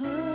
Oh.